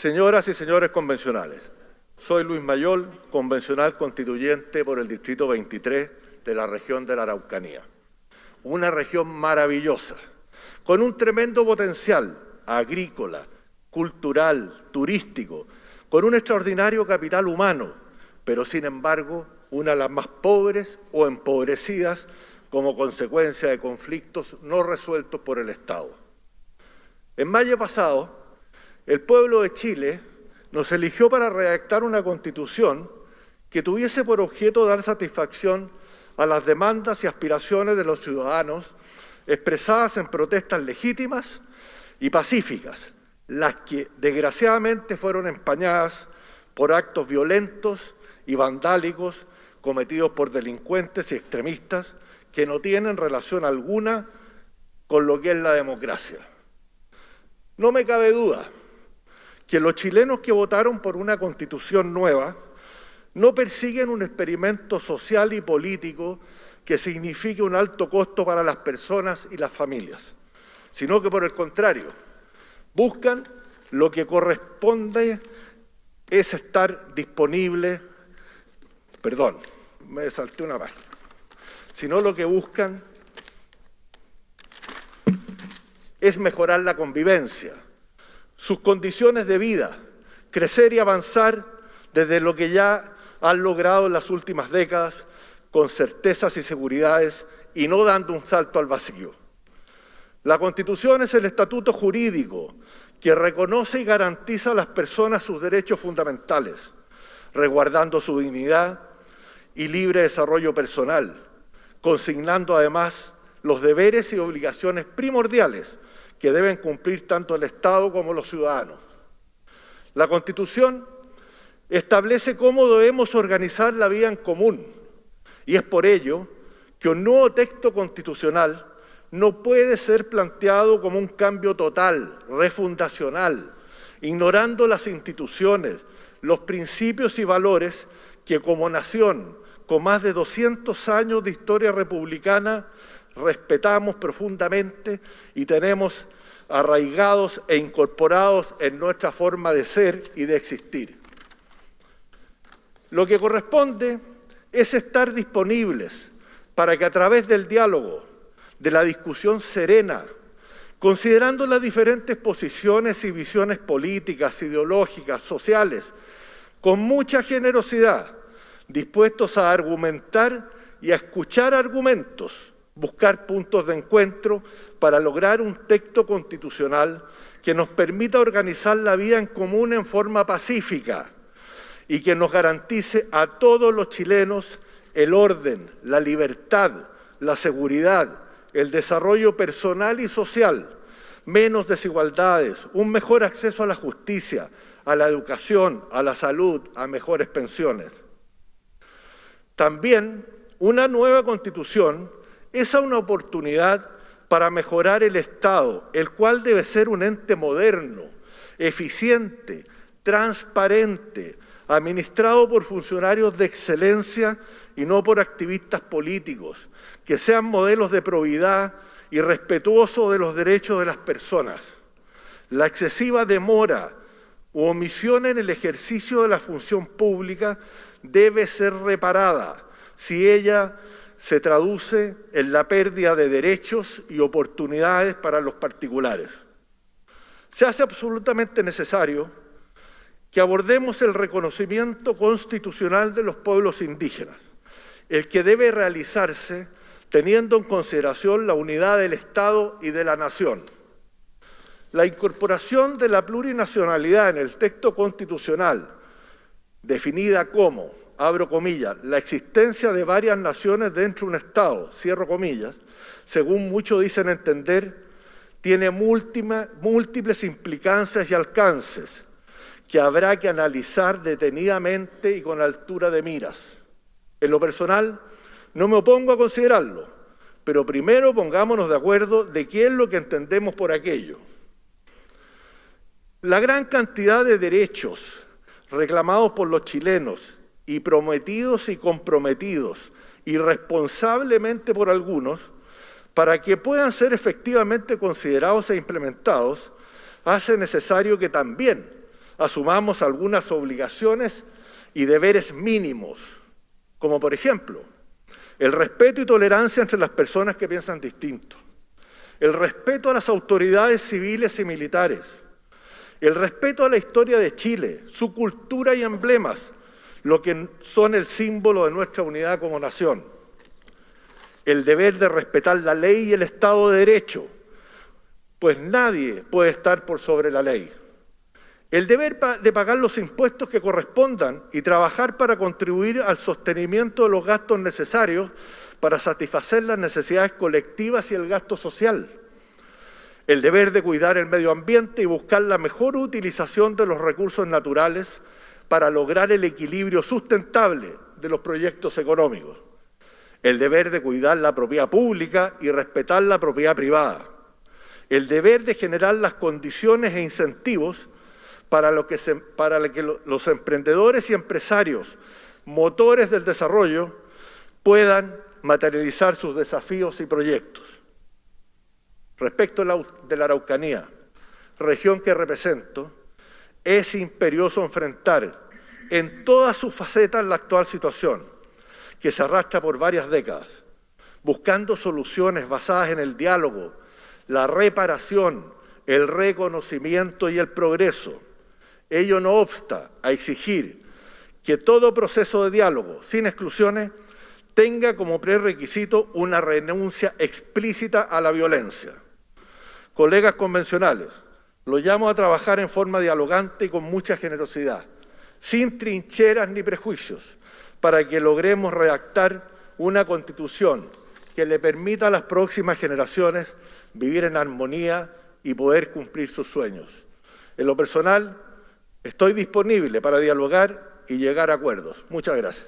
Señoras y señores convencionales, soy Luis Mayol, convencional constituyente por el Distrito 23 de la región de la Araucanía. Una región maravillosa, con un tremendo potencial agrícola, cultural, turístico, con un extraordinario capital humano, pero sin embargo una de las más pobres o empobrecidas como consecuencia de conflictos no resueltos por el Estado. En mayo pasado, el pueblo de Chile nos eligió para redactar una constitución que tuviese por objeto dar satisfacción a las demandas y aspiraciones de los ciudadanos expresadas en protestas legítimas y pacíficas, las que desgraciadamente fueron empañadas por actos violentos y vandálicos cometidos por delincuentes y extremistas que no tienen relación alguna con lo que es la democracia. No me cabe duda que los chilenos que votaron por una constitución nueva no persiguen un experimento social y político que signifique un alto costo para las personas y las familias, sino que por el contrario, buscan lo que corresponde es estar disponible, perdón, me salté una página, sino lo que buscan es mejorar la convivencia, sus condiciones de vida, crecer y avanzar desde lo que ya han logrado en las últimas décadas con certezas y seguridades y no dando un salto al vacío. La Constitución es el estatuto jurídico que reconoce y garantiza a las personas sus derechos fundamentales, resguardando su dignidad y libre desarrollo personal, consignando además los deberes y obligaciones primordiales que deben cumplir tanto el Estado como los ciudadanos. La Constitución establece cómo debemos organizar la vida en común y es por ello que un nuevo texto constitucional no puede ser planteado como un cambio total, refundacional, ignorando las instituciones, los principios y valores que como nación, con más de 200 años de historia republicana, respetamos profundamente y tenemos arraigados e incorporados en nuestra forma de ser y de existir. Lo que corresponde es estar disponibles para que a través del diálogo, de la discusión serena, considerando las diferentes posiciones y visiones políticas, ideológicas, sociales, con mucha generosidad, dispuestos a argumentar y a escuchar argumentos, buscar puntos de encuentro para lograr un texto constitucional que nos permita organizar la vida en común en forma pacífica y que nos garantice a todos los chilenos el orden, la libertad, la seguridad, el desarrollo personal y social, menos desigualdades, un mejor acceso a la justicia, a la educación, a la salud, a mejores pensiones. También una nueva constitución es una oportunidad para mejorar el Estado, el cual debe ser un ente moderno, eficiente, transparente, administrado por funcionarios de excelencia y no por activistas políticos, que sean modelos de probidad y respetuosos de los derechos de las personas. La excesiva demora u omisión en el ejercicio de la función pública debe ser reparada si ella se traduce en la pérdida de derechos y oportunidades para los particulares. Se hace absolutamente necesario que abordemos el reconocimiento constitucional de los pueblos indígenas, el que debe realizarse teniendo en consideración la unidad del Estado y de la nación. La incorporación de la plurinacionalidad en el texto constitucional, definida como abro comillas, la existencia de varias naciones dentro de un Estado, cierro comillas, según muchos dicen entender, tiene múltiples implicancias y alcances que habrá que analizar detenidamente y con altura de miras. En lo personal, no me opongo a considerarlo, pero primero pongámonos de acuerdo de qué es lo que entendemos por aquello. La gran cantidad de derechos reclamados por los chilenos y prometidos y comprometidos irresponsablemente por algunos, para que puedan ser efectivamente considerados e implementados, hace necesario que también asumamos algunas obligaciones y deberes mínimos, como por ejemplo el respeto y tolerancia entre las personas que piensan distinto, el respeto a las autoridades civiles y militares, el respeto a la historia de Chile, su cultura y emblemas, lo que son el símbolo de nuestra unidad como nación, el deber de respetar la ley y el Estado de Derecho, pues nadie puede estar por sobre la ley. El deber de pagar los impuestos que correspondan y trabajar para contribuir al sostenimiento de los gastos necesarios para satisfacer las necesidades colectivas y el gasto social. El deber de cuidar el medio ambiente y buscar la mejor utilización de los recursos naturales para lograr el equilibrio sustentable de los proyectos económicos. El deber de cuidar la propiedad pública y respetar la propiedad privada. El deber de generar las condiciones e incentivos para, que, para que los emprendedores y empresarios, motores del desarrollo, puedan materializar sus desafíos y proyectos. Respecto de la Araucanía, región que represento, es imperioso enfrentar en todas sus facetas la actual situación, que se arrastra por varias décadas, buscando soluciones basadas en el diálogo, la reparación, el reconocimiento y el progreso, Ello no obsta a exigir que todo proceso de diálogo, sin exclusiones, tenga como prerequisito una renuncia explícita a la violencia. Colegas convencionales, lo llamo a trabajar en forma dialogante y con mucha generosidad, sin trincheras ni prejuicios, para que logremos redactar una constitución que le permita a las próximas generaciones vivir en armonía y poder cumplir sus sueños. En lo personal, Estoy disponible para dialogar y llegar a acuerdos. Muchas gracias.